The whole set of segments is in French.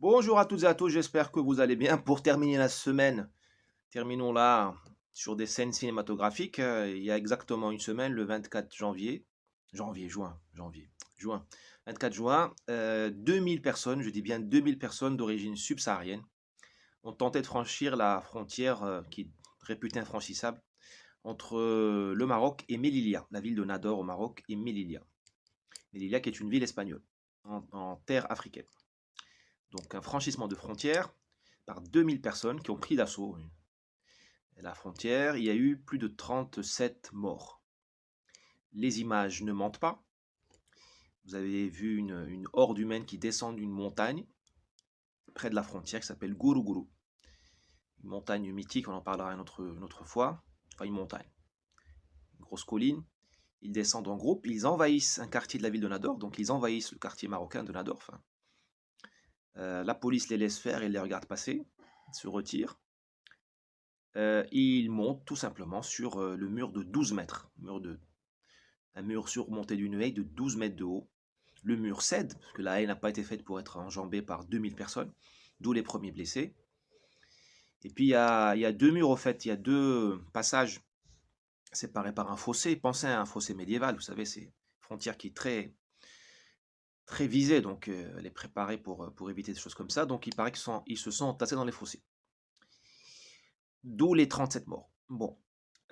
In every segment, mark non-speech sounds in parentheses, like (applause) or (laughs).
Bonjour à toutes et à tous, j'espère que vous allez bien. Pour terminer la semaine, terminons-la sur des scènes cinématographiques. Euh, Il y a exactement une semaine, le 24 janvier, janvier, juin, janvier, juin, 24 juin, euh, 2000 personnes, je dis bien 2000 personnes d'origine subsaharienne, ont tenté de franchir la frontière euh, qui est réputée infranchissable entre euh, le Maroc et Melilla, la ville de Nador au Maroc et Melilla. Melilla qui est une ville espagnole, en terre africaine. Donc un franchissement de frontière par 2000 personnes qui ont pris d'assaut la frontière. Il y a eu plus de 37 morts. Les images ne mentent pas. Vous avez vu une, horde humaine qui descend d'une montagne près de la frontière qui s'appelle Guruguru. Une montagne mythique, on en parlera une autre, une autre fois. Enfin, une montagne. Une grosse colline. Ils descendent en groupe, ils envahissent un quartier de la ville de Nador, donc ils envahissent le quartier marocain de Nador. Enfin, euh, la police les laisse faire et les regarde passer, se retire. Euh, ils montent tout simplement sur euh, le mur de 12 mètres, mur de, un mur surmonté d'une haie de 12 mètres de haut. Le mur cède, parce que la haie n'a pas été faite pour être enjambée par 2000 personnes, d'où les premiers blessés. Et puis il y y a deux murs au fait, il y a deux passages séparés par un fossé. Pensez à un fossé médiéval, vous savez, c'est une frontière qui est très, très visée, donc elle est préparée pour, éviter des choses comme ça. Donc il paraît qu'ils se sont entassés dans les fossés. D'où les 37 morts. Bon,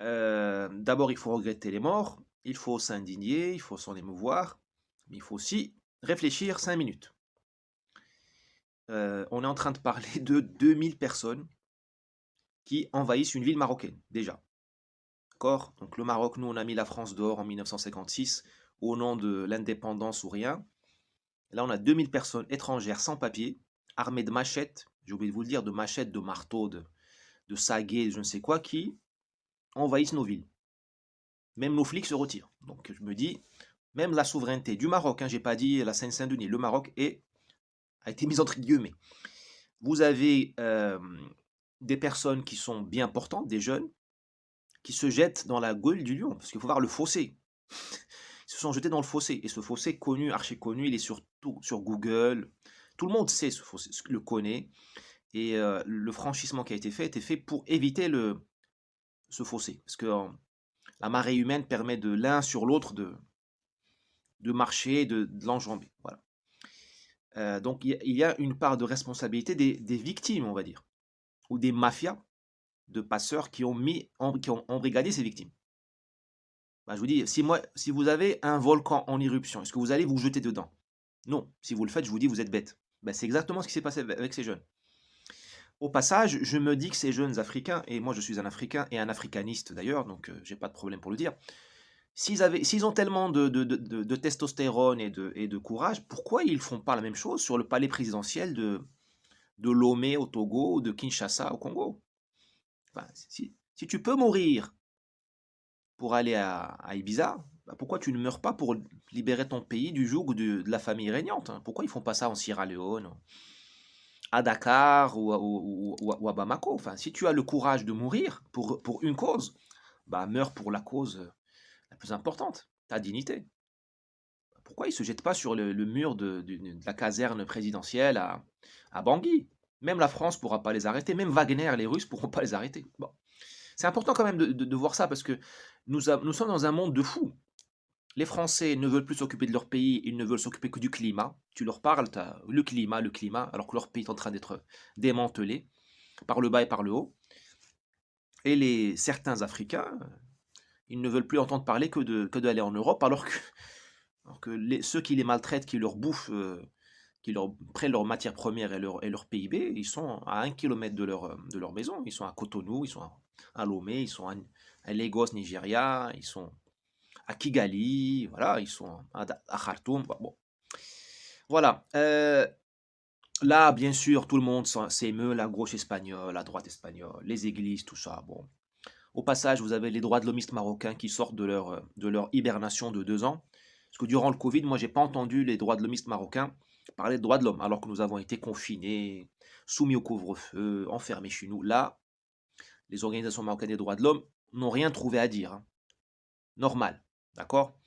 euh, d'abord il faut regretter les morts, il faut s'indigner, il faut s'en émouvoir, mais il faut aussi réfléchir 5 minutes. Euh, on est en train de parler de 2000 personnes qui envahissent une ville marocaine, déjà. D'accord? Donc le Maroc, nous on a mis la France dehors en 1956 au nom de l'indépendance ou rien. Là, on a 2000 personnes étrangères sans papier, armées de machettes, j'ai oublié de vous le dire, de machettes, de marteaux, de, de saguets, je ne sais quoi, qui envahissent nos villes. Même nos flics se retirent. Donc je me dis, même la souveraineté du Maroc, hein, j'ai pas dit la Seine-Saint-Denis, le Maroc a été mise entre guillemets. Vous avez euh, des personnes qui sont bien portantes, des jeunes, qui se jettent dans la gueule du lion, parce qu'il faut voir le fossé. Se sont jetés dans le fossé, et ce fossé connu, archi connu, il est sur, tout, sur Google, tout le monde sait ce fossé, le connaît, et euh, le franchissement qui a été fait était fait pour éviter le, ce fossé, parce que la marée humaine permet de l'un sur l'autre de, marcher, de, l'enjamber. Voilà. Euh, donc il y, a une part de responsabilité des, victimes, on va dire, ou des mafias de passeurs qui ont embrigadé ces victimes. Bah, je vous dis, si, vous avez un volcan en éruption, est-ce que vous allez vous jeter dedans? Non. Si vous le faites, je vous dis, vous êtes bête. Bah, c'est exactement ce qui s'est passé avec ces jeunes. Au passage, je me dis que ces jeunes Africains, et moi je suis un Africain et un africaniste d'ailleurs, donc euh, j'ai pas de problème pour le dire, s'ils ont tellement de, testostérone et de, courage, pourquoi ils font pas la même chose sur le palais présidentiel de, Lomé au Togo ou de Kinshasa au Congo? Si tu peux mourir pour aller à, Ibiza, bah pourquoi tu ne meurs pas pour libérer ton pays du joug de, de la famille régnante hein? Pourquoi ils font pas ça en Sierra Leone à Dakar ou, à Bamako? Enfin, si tu as le courage de mourir pour, pour une cause, bah meurs pour la cause la plus importante, ta dignité. Pourquoi ils ne se jettent pas sur le, mur de, la caserne présidentielle à, à Bangui? Même la France ne pourra pas les arrêter, même Wagner, les Russes ne pourront pas les arrêter. Bon. C'est important quand même de, de, voir ça parce que nous, sommes dans un monde de fous. Les Français ne veulent plus s'occuper de leur pays, ils ne veulent s'occuper que du climat. Tu leur parles, le climat, le climat, alors que leur pays est en train d'être démantelé par le bas et par le haut. Et les certains Africains, ils ne veulent plus entendre parler que d'aller en Europe, alors que, ceux qui les maltraitent, qui leur bouffent, euh, qui leur leurs matières premières et leur, PIB, ils sont à un kilomètre de leur, maison. Ils sont à Cotonou, ils sont à, Lomé, ils sont à, Lagos, Nigeria, ils sont à Kigali, voilà, ils sont à, Khartoum. Bon. Voilà. Euh, là, bien sûr, tout le monde s'émeut, la gauche espagnole, la droite espagnole, les églises, tout ça. Bon. Au passage, vous avez les droits de l'homiste marocains qui sortent de leur, hibernation de deux ans. Parce que durant le Covid, moi, j'ai pas entendu les droits de l'homiste marocains parler de droits de l'homme, alors que nous avons été confinés, soumis au couvre-feu, enfermés chez nous. Là, les organisations marocaines des droits de l'homme n'ont rien trouvé à dire. Hein. Normal. D'accord?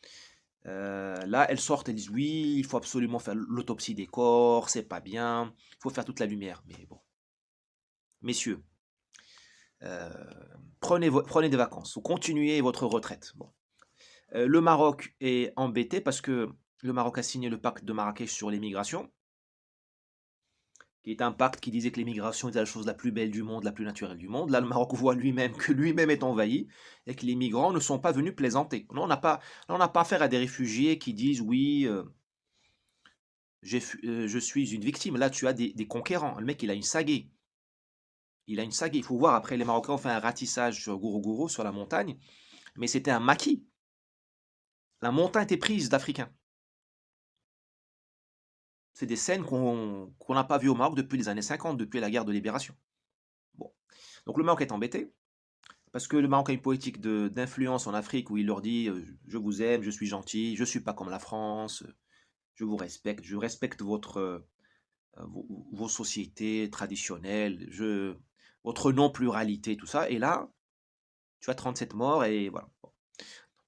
Euh, là, elles sortent, elles disent oui, il faut absolument faire l'autopsie des corps, c'est pas bien, il faut faire toute la lumière. Mais bon, messieurs, euh, prenez, des vacances ou continuez votre retraite. Euh, le Maroc est embêté parce que le Maroc a signé le pacte de Marrakech sur l'immigration qui est un pacte qui disait que l'immigration était la chose la plus belle du monde, la plus naturelle du monde. Là, le Maroc voit lui-même que lui-même est envahi et que les migrants ne sont pas venus plaisanter. on n'a pas, affaire à des réfugiés qui disent oui, euh, euh, je suis une victime. Là, tu as des, conquérants. Le mec, il a une saguée. Il a une saguée. Il faut voir, après, les Marocains ont fait un ratissage sur Gourougou, sur la montagne, mais c'était un maquis. La montagne était prise d'Africains. C'est des scènes qu'on n'a pas vues au Maroc depuis les années 50, depuis la guerre de libération. Bon. Donc le Maroc est embêté, parce que le Maroc a une politique d'influence en Afrique où il leur dit euh, Je vous aime, je suis gentil, je ne suis pas comme la France, je vous respecte, je respecte votre, euh, vos, sociétés traditionnelles, votre non-pluralité, tout ça. Et là, tu as 37 morts et voilà.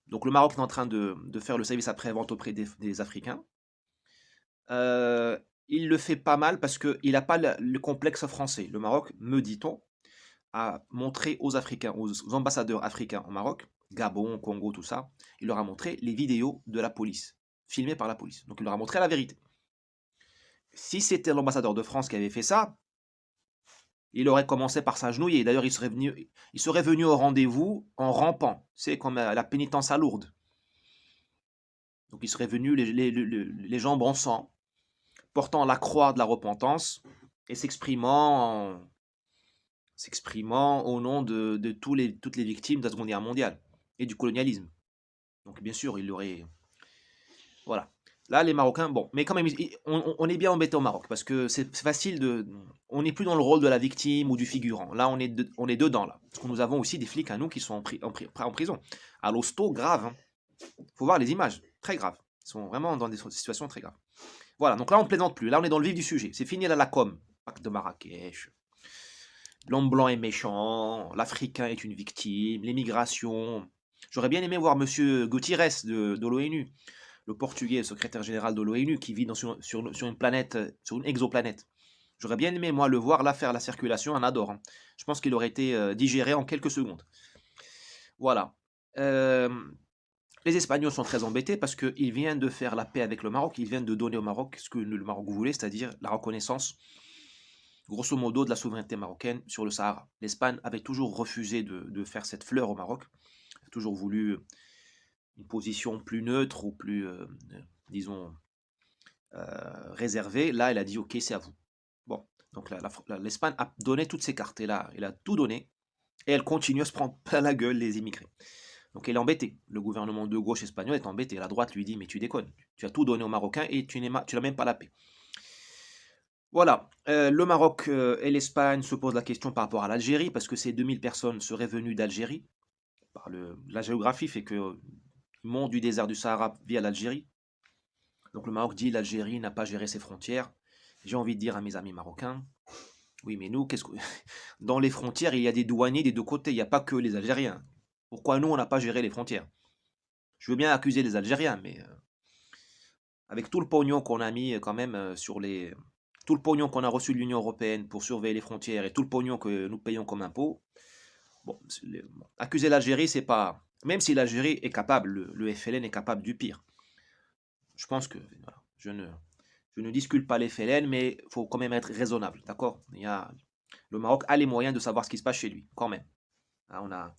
Donc le Maroc est en train de, faire le service après-vente auprès des Africains. Euh, il le fait pas mal parce qu'il n'a pas le, complexe français. Le Maroc, me dit-on, a montré aux Africains, aux ambassadeurs africains au Maroc, Gabon, Congo, tout ça, il leur a montré les vidéos de la police, filmées par la police. Donc il leur a montré la vérité. Si c'était l'ambassadeur de France qui avait fait ça, il aurait commencé par s'agenouiller. D'ailleurs, il serait venu, il serait venu au rendez-vous en rampant. C'est comme la pénitence à Lourdes. Donc il serait venu les, les, jambes en sang, portant la croix de la repentance et s'exprimant s'exprimant au nom de, tous les, toutes les victimes de la Seconde Guerre mondiale et du colonialisme. Donc bien sûr, il aurait... Voilà. Là, les Marocains, bon, mais quand même, on, est bien embêté au Maroc, parce que c'est facile de... On n'est plus dans le rôle de la victime ou du figurant. Là, on est, on est dedans, là. Parce que nous avons aussi des flics à nous qui sont en, en, prison. À l'hosto, grave. Hein. faut voir les images très graves. Ils sont vraiment dans des situations très graves. Voilà, donc là, on ne plaisante plus. Là, on est dans le vif du sujet. C'est fini la com. Pacte de Marrakech. L'homme blanc est méchant. L'Africain est une victime. L'émigration. J'aurais bien aimé voir M. Gutiérrez de, l'ONU, le portugais, secrétaire général de l'ONU, qui vit sur, une planète, sur une exoplanète. J'aurais bien aimé, moi, le voir là faire la circulation en adore. Hein. Je pense qu'il aurait été euh, digéré en quelques secondes. Voilà. Euh, les Espagnols sont très embêtés parce qu'ils viennent de faire la paix avec le Maroc, ils viennent de donner au Maroc ce que le Maroc voulait, c'est-à-dire la reconnaissance, grosso modo, de la souveraineté marocaine sur le Sahara. L'Espagne avait toujours refusé de, faire cette fleur au Maroc, a toujours voulu une position plus neutre ou plus, euh, disons, euh, réservée. Là, elle a dit, ok, c'est à vous. Bon, donc l'Espagne a donné toutes ces cartes, là, elle a tout donné, et elle continue à se prendre plein (laughs) la gueule, les immigrés. Donc il est embêté. Le gouvernement de gauche espagnol est embêté. La droite lui dit mais tu déconnes. Tu as tout donné aux Marocains et tu n'as même pas la paix. Voilà, euh, le Maroc euh, et l'Espagne se posent la question par rapport à l'Algérie, parce que ces 2000 personnes seraient venues d'Algérie. La géographie fait que euh, montent du désert du Sahara via l'Algérie. Donc le Maroc dit l'Algérie n'a pas géré ses frontières. J'ai envie de dire à mes amis marocains, oui mais nous, qu'est-ce que... (laughs) dans les frontières, il y a des douaniers des deux côtés, il n'y a pas que les Algériens. Pourquoi nous, on n'a pas géré les frontières? Je veux bien accuser les Algériens, mais euh, avec tout le pognon qu'on a mis euh, quand même euh, sur les... Tout le pognon qu'on a reçu de l'Union Européenne pour surveiller les frontières et tout le pognon que nous payons comme impôt, bon, accuser l'Algérie, c'est pas... Même si l'Algérie est capable, le, FLN est capable du pire. Je pense que... je ne... Je ne discute pas les FLN, mais il faut quand même être raisonnable, d'accord? Le Maroc a les moyens de savoir ce qui se passe chez lui, quand même. Hein, on a,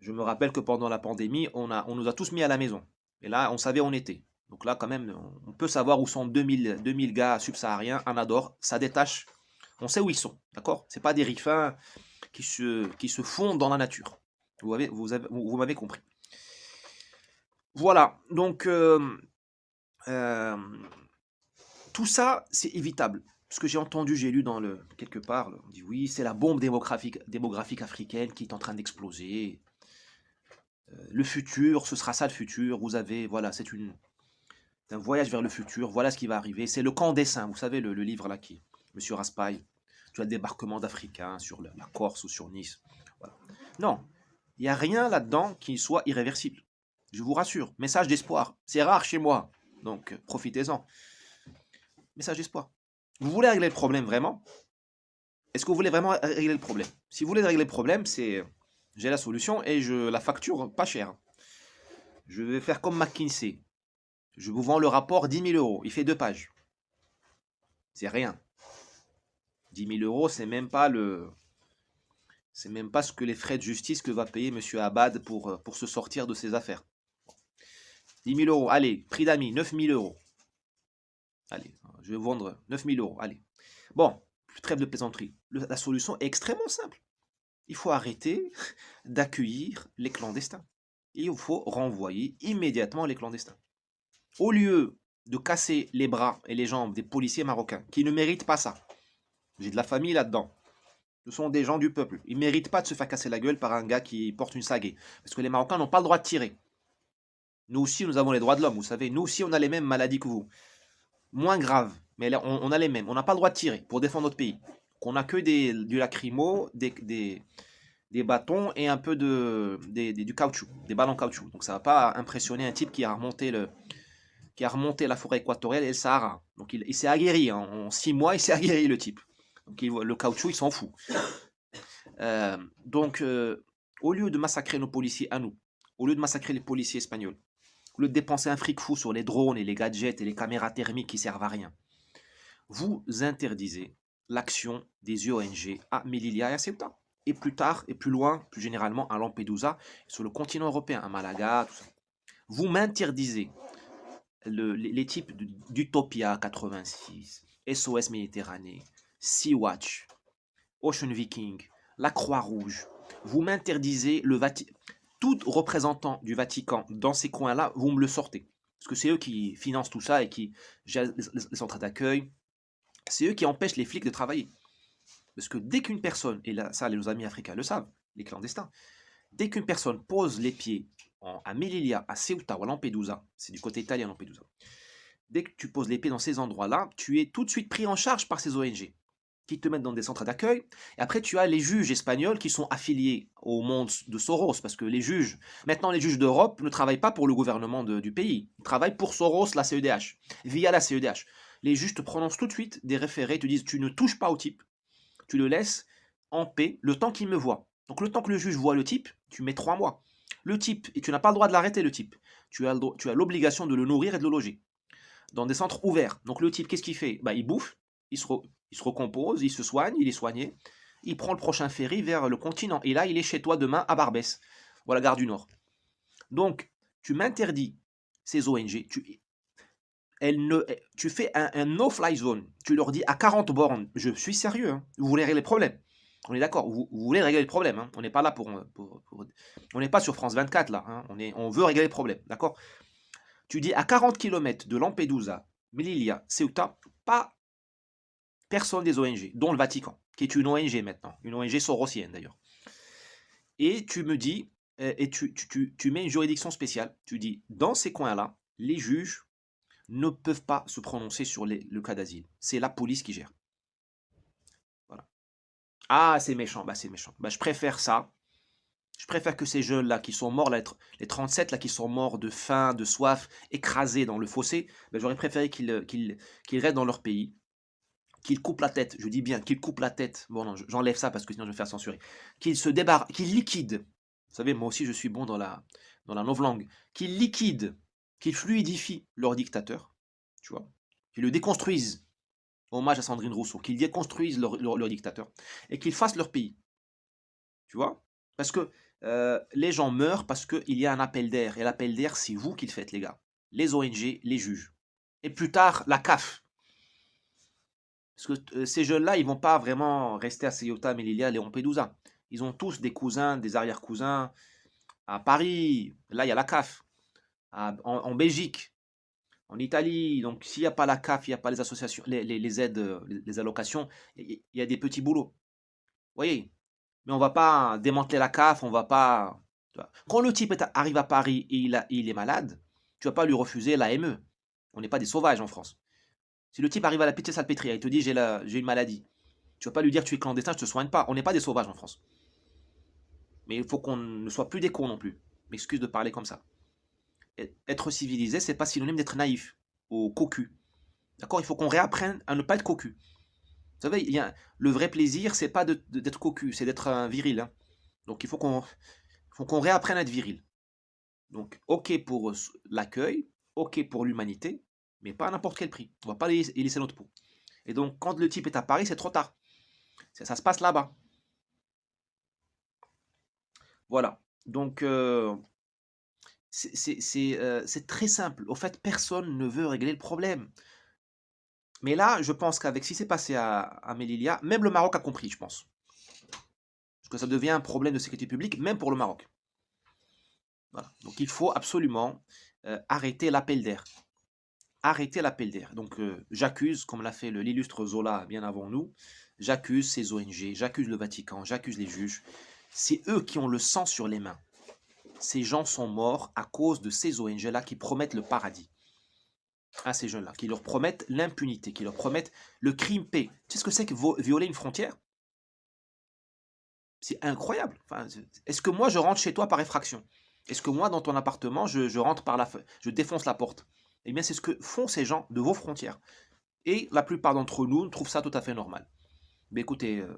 je me rappelle que pendant la pandémie, on, a, on nous a tous mis à la maison. Et là, on savait où on était. Donc là, quand même, on peut savoir où sont 2000, 2000 gars subsahariens en Adore. Ça détache. On sait où ils sont. D'accord? C'est pas des rifins qui se, qui se fondent dans la nature. Vous m'avez vous vous compris. Voilà. Donc, euh, euh, tout ça, c'est évitable. Ce que j'ai entendu, j'ai lu dans le quelque part, on dit oui, c'est la bombe démographique, démographique africaine qui est en train d'exploser le futur, ce sera ça le futur. Vous avez, voilà, c'est un voyage vers le futur. Voilà ce qui va arriver. C'est le camp dessin. Vous savez, le, livre là qui, Monsieur Raspail. Tu as le débarquement d'Africains sur la, Corse ou sur Nice. Non, il n'y a rien là-dedans qui soit irréversible. Je vous rassure, message d'espoir. C'est rare chez moi, donc euh, profitez-en. Message d'espoir. Vous voulez régler le problème vraiment? Est-ce que vous voulez vraiment régler le problème? Si vous voulez régler le problème, c'est j'ai la solution et je la facture pas cher. Je vais faire comme McKinsey. Je vous vends le rapport 10 000 euros. Il fait deux pages. C'est rien. 10 000 euros, c'est même pas le, c'est même pas ce que les frais de justice que va payer M. Abad pour, euh, pour se sortir de ses affaires. 10 000 euros, allez, prix d'amis, 9 000 euros. Allez, je vais vendre 9 000 euros, allez. Bon, trêve de plaisanterie. la solution est extrêmement simple. Il faut arrêter d'accueillir les clandestins. Il faut renvoyer immédiatement les clandestins. Au lieu de casser les bras et les jambes des policiers marocains, qui ne méritent pas ça. J'ai de la famille là-dedans. Ce sont des gens du peuple. Ils ne méritent pas de se faire casser la gueule par un gars qui porte une sagaie. Parce que les Marocains n'ont pas le droit de tirer. Nous aussi, nous avons les droits de l'homme, vous savez. Nous aussi, on a les mêmes maladies que vous. Moins graves, mais on, a les mêmes. On n'a pas le droit de tirer pour défendre notre pays. Qu'on n'a que des, du lacrymo, des, des, bâtons et un peu de, du caoutchouc, des ballons en caoutchouc. Donc ça ne va pas impressionner un type qui a remonté, le, qui a remonté la forêt équatoriale et le Sahara. Donc il, s'est aguerri. Hein. En six mois, il s'est aguerri, le type. Donc le caoutchouc, il s'en fout. Euh, donc, euh, au lieu de massacrer nos policiers à nous, au lieu de massacrer les policiers espagnols, au lieu de dépenser un fric fou sur les drones et les gadgets et les caméras thermiques qui servent à rien, vous interdisez l'action des ONG à Melilla et à Ceuta. Et plus tard, et plus loin, plus généralement à Lampedusa, sur le continent européen, à Malaga, tout ça. Vous m'interdisez les, types d'Utopia 86, SOS Méditerranée, Sea-Watch, Ocean Viking, la Croix-Rouge, vous m'interdisez le Vatican. Tout représentant du Vatican dans ces coins-là, vous me le sortez. Parce que c'est eux qui financent tout ça et qui gèrent les centres d'accueil. C'est eux qui empêchent les flics de travailler. Parce que dès qu'une personne, et là, ça, les amis africains le savent, les clandestins, dès qu'une personne pose les pieds à Melilla, à Ceuta ou à Lampedusa, c'est du côté italien Lampedusa, dès que tu poses les pieds dans ces endroits-là, tu es tout de suite pris en charge par ces ONG qui te mettent dans des centres d'accueil. Et après, tu as les juges espagnols qui sont affiliés au monde de Soros, parce que les juges, maintenant les juges d'Europe ne travaillent pas pour le gouvernement du pays, ils travaillent pour Soros, la CEDH, via la CEDH. Les juges te prononcent tout de suite des référés, te disent tu ne touches pas au type, tu le laisses en paix le temps qu'il me voit. Donc le temps que le juge voit le type, tu mets trois mois. Le type, et tu n'as pas le droit de l'arrêter le type, tu as l'obligation de le nourrir et de le loger. Dans des centres ouverts. Donc le type, qu'est-ce qu'il fait? Bah, Il bouffe, il se, recompose, il se soigne, il est soigné. Il prend le prochain ferry vers le continent. Et là, il est chez toi demain à Barbès, ou à la gare du Nord. Donc, tu m'interdis ces ONG. Ne, tu fais un, no-fly zone. Tu leur dis à 40 bornes, je suis sérieux, hein. vous voulez régler le problème. On est d'accord, vous, voulez régler le problème. Hein. On n'est pas là pour, On n'est pas sur France 24 là. Hein. On, est, on veut régler le problème, d'accord? Tu dis à 40 km de Lampedusa, Melilla, Ceuta, pas personne des ONG, dont le Vatican, qui est une ONG maintenant, une ONG sorosienne d'ailleurs. Et tu me dis, euh, et tu, tu, mets une juridiction spéciale, tu dis, dans ces coins-là, les juges ne peuvent pas se prononcer sur le cas d'asile. C'est la police qui gère. Voilà. Ah, c'est méchant, bah c'est méchant. Bah, je préfère ça. Je préfère que ces jeunes-là qui sont morts, les 37 là qui sont morts de faim, de soif, écrasés dans le fossé, bah, j'aurais préféré qu'ils restent dans leur pays, qu'il coupe la tête, je dis bien qu'il coupe la tête, bon non, j'enlève ça parce que sinon je vais faire censurer, qu'il se débarque, qu'il liquide, vous savez, moi aussi je suis bon dans la, dans la novlangue, qu'il liquide, qu'il fluidifie leur dictateur, tu vois, qu'ils le déconstruisent, hommage à Sandrine Rousseau, qu'ils déconstruisent leur, dictateur, et qu'ils fassent leur pays, tu vois, parce que euh, les gens meurent parce qu'il y a un appel d'air, et l'appel d'air c'est vous qui le faites les gars, les ONG, les juges, et plus tard la CAF, parce que euh, ces jeunes-là, ils vont pas vraiment rester à Ceuta, Melilla, et Lampedusa. Ils ont tous des cousins, des arrière-cousins à Paris. Là, il y a la CAF. En, Belgique, en Italie. Donc, s'il n'y a pas la CAF, il n'y a pas les associations, les, aides, les, allocations, il y a des petits boulots. Vous voyez? Mais on va pas démanteler la CAF, on va pas... Quand le type arrive à Paris et il, il est malade, tu vas pas lui refuser l'AME. On n'est pas des sauvages en France. Si le type arrive à la pitié salpêtrière et te dit j'ai une maladie, tu vas pas lui dire tu es clandestin, je te soigne pas. On n'est pas des sauvages en France. Mais il faut qu'on ne soit plus des cons non plus. M'excuse de parler comme ça. Être civilisé, c'est pas synonyme d'être naïf ou cocu. D'accord? Il faut qu'on réapprenne à ne pas être cocu. Vous savez, il y le vrai plaisir, c'est pas d'être cocu, c'est d'être viril. Hein. Donc il faut qu'on réapprenne à être viril. Donc, ok pour l'accueil, ok pour l'humanité, mais pas à n'importe quel prix. On va pas y laisser notre peau. Et donc, quand le type est à Paris, c'est trop tard. Ça, se passe là-bas. Voilà. Donc, euh, euh, c'est très simple. Au fait, personne ne veut régler le problème. Mais là, je pense qu'avec ce qui s'est passé à, à Melilla, même le Maroc a compris, je pense. Parce que ça devient un problème de sécurité publique, même pour le Maroc. Donc il faut absolument euh, arrêter l'appel d'air. Arrêter l'appel d'air. Donc euh, j'accuse, comme l'a fait l'illustre Zola bien avant nous, j'accuse ces ONG, j'accuse le Vatican, j'accuse les juges. C'est eux qui ont le sang sur les mains. Ces gens sont morts à cause de ces ONG-là qui promettent le paradis à ces jeunes-là, qui leur promettent l'impunité, qui leur promettent le crime paix. Tu sais ce que c'est que violer une frontière? C'est incroyable. Est-ce que moi, je rentre chez toi par effraction? Est-ce que moi, dans ton appartement, je, rentre par la je défonce la porte? Eh bien, c'est ce que font ces gens de vos frontières. Et la plupart d'entre nous trouvent ça tout à fait normal. Mais écoutez, euh,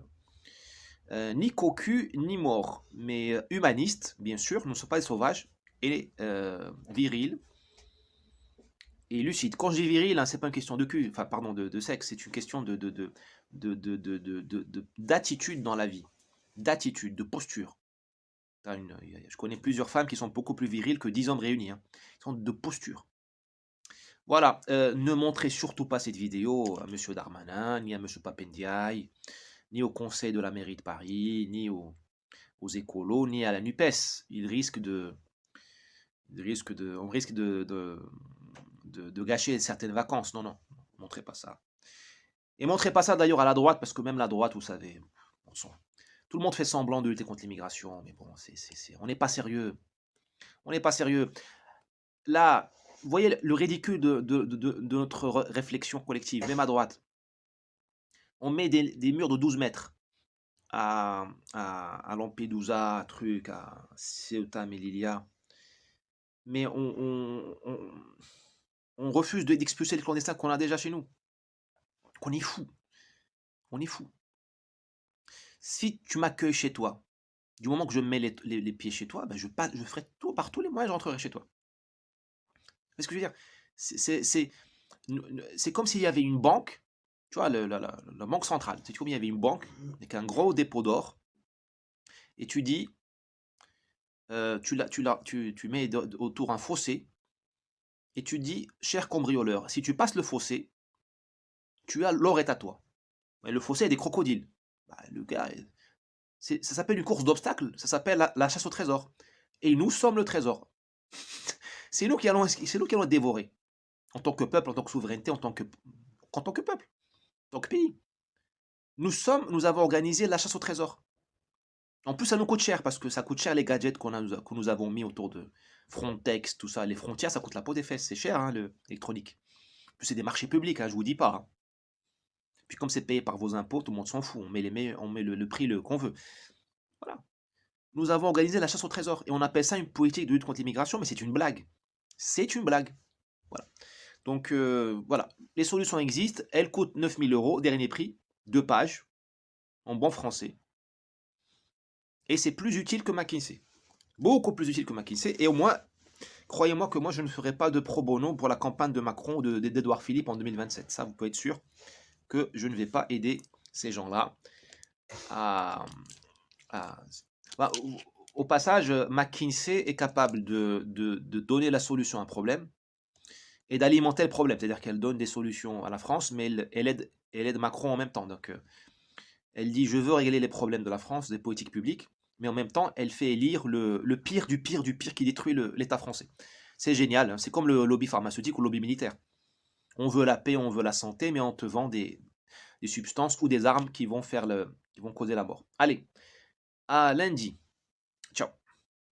euh, ni cocu, ni mort, mais euh, humanistes, bien sûr, ne sommes pas des sauvages, et virils, et lucide. Quand je dis viril, hein, c'est pas une question de cul, enfin pardon, de, sexe, c'est une question de, d'attitude dans la vie, d'attitude, de posture. je connais plusieurs femmes qui sont beaucoup plus viriles que 10 hommes réunis. Hein. Ils sont de posture. Voilà, euh, ne montrez surtout pas cette vidéo à M. Darmanin, ni à M. Papendiaï, ni au conseil de la mairie de Paris, ni aux, écolos, ni à la NUPES. De... On risque de gâcher certaines vacances. Non, non, montrez pas ça. Et montrez pas ça d'ailleurs à la droite, parce que même la droite, vous savez, tout le monde fait semblant de lutter contre l'immigration, mais bon, c'est, on n'est pas sérieux. On n'est pas sérieux. Là, vous voyez le ridicule de, notre réflexion collective, même à droite. On met des, murs de 12 mètres à, à, à Lampedusa, truc, à Ceuta, Melilla. Mais on, refuse d'expulser les clandestins qu'on a déjà chez nous. Qu'on est fou. On est fou. Si tu m'accueilles chez toi, du moment que je mets les, pieds chez toi, ben je, je ferai tout, par tous les moyens, je rentrerai chez toi. ce que je veux dire? C'est comme s'il y avait une banque, tu vois, la, banque centrale. C'est comme il y avait une banque avec un gros dépôt d'or, et tu dis, euh, tu, tu, tu, tu mets autour un fossé, et tu dis, cher cambrioleur, si tu passes le fossé, tu as l'or est à toi. Mais le fossé est des crocodiles. Bah, le gars, ça s'appelle une course d'obstacles, ça s'appelle la, chasse au trésor. Et nous sommes le trésor. (laughs) c'est nous qui allons, c'est nous qui allons dévorer. En tant que peuple, en tant que souveraineté, en tant que, en tant que peuple, que pays. Nous sommes, nous avons organisé la chasse au trésor. En plus, ça nous coûte cher parce que ça coûte cher les gadgets que nous avons mis autour de, Frontex, tout ça, les frontières, ça coûte la peau des fesses, c'est cher, hein, l'électronique. Puis c'est des marchés publics, hein, je vous dis pas. Hein. Puis comme c'est payé par vos impôts, tout le monde s'en fout, on met le, prix qu'on veut. Voilà. Nous avons organisé la chasse au trésor, et on appelle ça une politique de lutte contre l'immigration, mais c'est une blague. C'est une blague. Voilà. Donc euh, voilà, les solutions existent, elles coûtent 9000 euros, dernier prix, deux pages, en bon français. Et c'est plus utile que McKinsey beaucoup plus utile que McKinsey. Et au moins, croyez-moi que moi, je ne ferai pas de pro bono pour la campagne de Macron ou d'Edouard Philippe en 2027. Ça, vous pouvez être sûr que je ne vais pas aider ces gens-là. Bah, au passage, McKinsey est capable de, donner la solution à un problème et d'alimenter le problème. C'est-à-dire qu'elle donne des solutions à la France, mais elle, aide, elle aide Macron en même temps. Donc, euh, elle dit, je veux régler les problèmes de la France, des politiques publiques, mais en même temps, elle fait élire le, pire du pire du pire qui détruit l'État français. C'est génial, hein. c'est comme le lobby pharmaceutique ou le lobby militaire. On veut la paix, on veut la santé, mais on te vend des, substances ou des armes qui vont, faire le, qui vont causer la mort. Allez, à lundi.